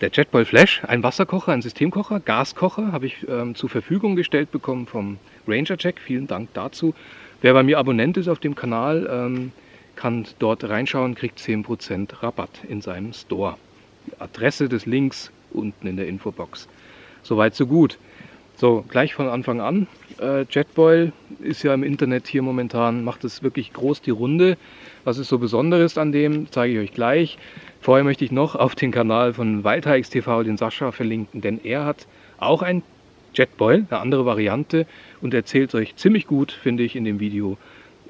Der Jetboil Flash, ein Wasserkocher, ein Systemkocher, Gaskocher, habe ich ähm, zur Verfügung gestellt bekommen vom Ranger Jack. Vielen Dank dazu. Wer bei mir Abonnent ist auf dem Kanal, ähm, kann dort reinschauen, kriegt 10% Rabatt in seinem Store. Die Adresse des Links unten in der Infobox. Soweit, so gut. So, gleich von Anfang an. Äh, Jetboil ist ja im Internet hier momentan, macht es wirklich groß die Runde. Was ist so Besonderes an dem, zeige ich euch gleich. Vorher möchte ich noch auf den Kanal von Waldheiks TV den Sascha verlinken, denn er hat auch ein Jetboil, eine andere Variante und erzählt euch ziemlich gut, finde ich, in dem Video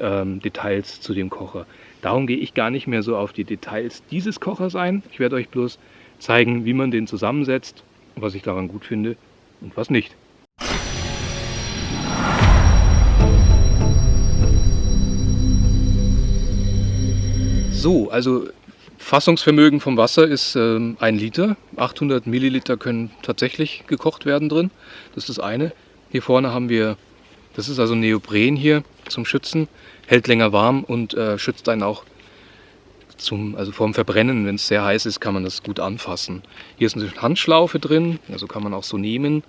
ähm, Details zu dem Kocher. Darum gehe ich gar nicht mehr so auf die Details dieses Kochers ein. Ich werde euch bloß zeigen, wie man den zusammensetzt, was ich daran gut finde und was nicht. So, also Fassungsvermögen vom Wasser ist ähm, ein Liter. 800 Milliliter können tatsächlich gekocht werden drin. Das ist das eine. Hier vorne haben wir, das ist also Neopren hier zum Schützen. Hält länger warm und äh, schützt einen auch zum, also vorm Verbrennen. Wenn es sehr heiß ist, kann man das gut anfassen. Hier ist eine Handschlaufe drin, also kann man auch so nehmen.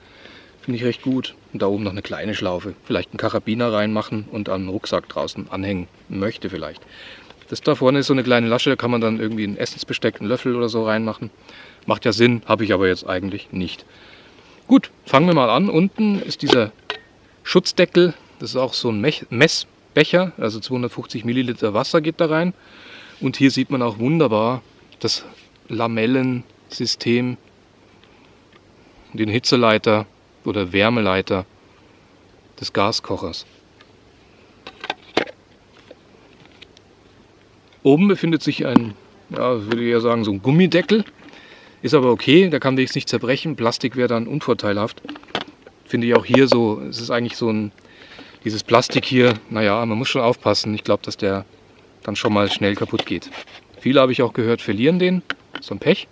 Finde ich recht gut. Und da oben noch eine kleine Schlaufe. Vielleicht einen Karabiner reinmachen und an den Rucksack draußen anhängen möchte vielleicht. Das da vorne ist so eine kleine Lasche, da kann man dann irgendwie ein Essensbesteck, einen Löffel oder so reinmachen. Macht ja Sinn, habe ich aber jetzt eigentlich nicht. Gut, fangen wir mal an. Unten ist dieser Schutzdeckel. Das ist auch so ein Messbecher, also 250 Milliliter Wasser geht da rein. Und hier sieht man auch wunderbar das Lamellensystem, den Hitzeleiter oder Wärmeleiter des Gaskochers. Oben befindet sich ein, ja, würde ich eher sagen, so ein Gummideckel. Ist aber okay, da kann wenigstens nicht zerbrechen. Plastik wäre dann unvorteilhaft. Finde ich auch hier so, es ist eigentlich so ein, dieses Plastik hier, naja, man muss schon aufpassen. Ich glaube, dass der dann schon mal schnell kaputt geht. Viele habe ich auch gehört, verlieren den. So ein Pech.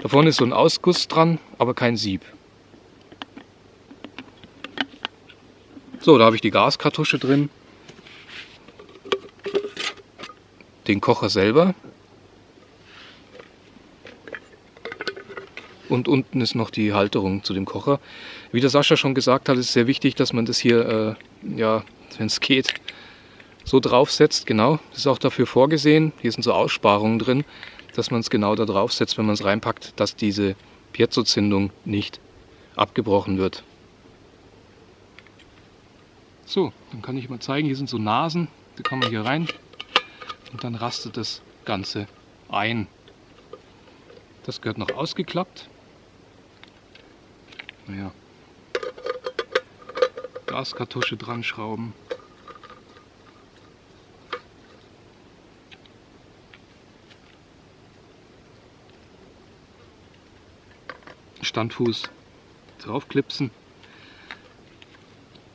Da vorne ist so ein Ausguss dran, aber kein Sieb. So, da habe ich die Gaskartusche drin. Den Kocher selber. Und unten ist noch die Halterung zu dem Kocher. Wie der Sascha schon gesagt hat, ist es sehr wichtig, dass man das hier, äh, ja, wenn es geht, so draufsetzt. Genau, das ist auch dafür vorgesehen. Hier sind so Aussparungen drin, dass man es genau da draufsetzt, wenn man es reinpackt, dass diese Piezo-Zündung nicht abgebrochen wird. So, dann kann ich mal zeigen, hier sind so Nasen, da kann man hier rein und dann rastet das Ganze ein. Das gehört noch ausgeklappt. Naja. Gaskartusche dran schrauben. Standfuß draufklipsen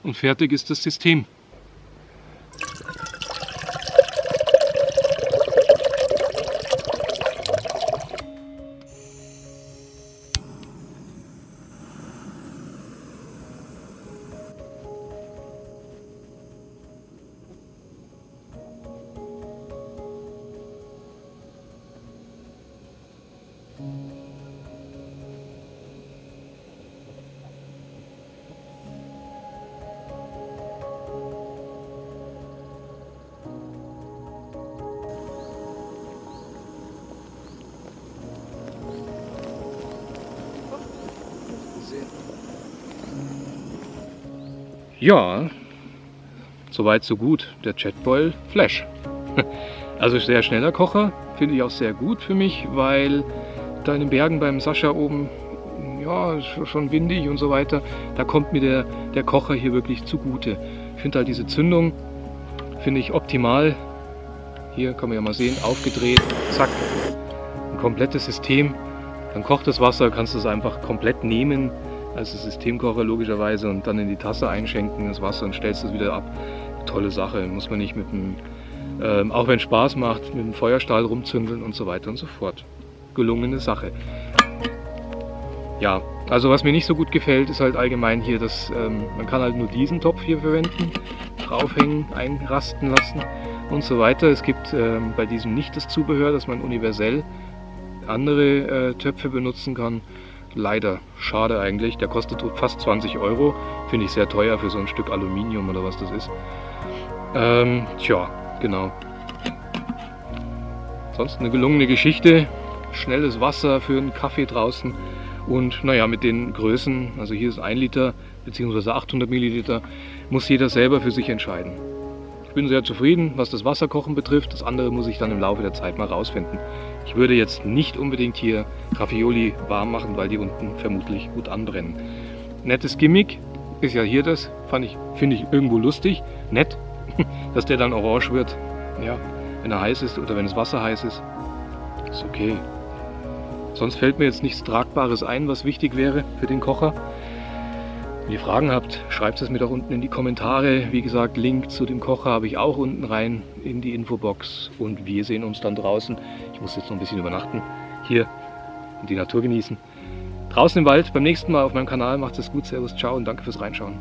und fertig ist das System. Ja, soweit so gut. Der Jetboil Flash. Also sehr schneller Kocher, finde ich auch sehr gut für mich, weil da in den Bergen beim Sascha oben, ja, schon windig und so weiter, da kommt mir der, der Kocher hier wirklich zugute. Ich finde halt diese Zündung, finde ich optimal. Hier kann man ja mal sehen, aufgedreht, zack, ein komplettes System. Dann kocht das Wasser, kannst du es einfach komplett nehmen als Systemkocher logischerweise und dann in die Tasse einschenken, das Wasser und stellst es wieder ab. Tolle Sache, muss man nicht mit dem, ähm, auch wenn es Spaß macht, mit dem Feuerstahl rumzündeln und so weiter und so fort. Gelungene Sache. Ja, also was mir nicht so gut gefällt, ist halt allgemein hier, dass ähm, man kann halt nur diesen Topf hier verwenden, draufhängen, einrasten lassen und so weiter. Es gibt ähm, bei diesem nicht das Zubehör, dass man universell andere äh, Töpfe benutzen kann. Leider, schade eigentlich. Der kostet fast 20 Euro. Finde ich sehr teuer für so ein Stück Aluminium oder was das ist. Ähm, tja, genau. Sonst eine gelungene Geschichte. Schnelles Wasser für einen Kaffee draußen. Und naja, mit den Größen, also hier ist 1 Liter bzw. 800 Milliliter, muss jeder selber für sich entscheiden. Bin sehr zufrieden, was das Wasserkochen betrifft. Das andere muss ich dann im Laufe der Zeit mal rausfinden. Ich würde jetzt nicht unbedingt hier Raffioli warm machen, weil die unten vermutlich gut anbrennen. Nettes Gimmick ist ja hier das, fand ich, finde ich irgendwo lustig, nett, dass der dann orange wird. Ja, wenn er heiß ist oder wenn das Wasser heiß ist, ist okay. Sonst fällt mir jetzt nichts Tragbares ein, was wichtig wäre für den Kocher. Wenn ihr Fragen habt, schreibt es mir doch unten in die Kommentare. Wie gesagt, Link zu dem Kocher habe ich auch unten rein in die Infobox. Und wir sehen uns dann draußen. Ich muss jetzt noch ein bisschen übernachten. Hier und die Natur genießen. Draußen im Wald beim nächsten Mal auf meinem Kanal. Macht es gut, Servus, ciao und danke fürs Reinschauen.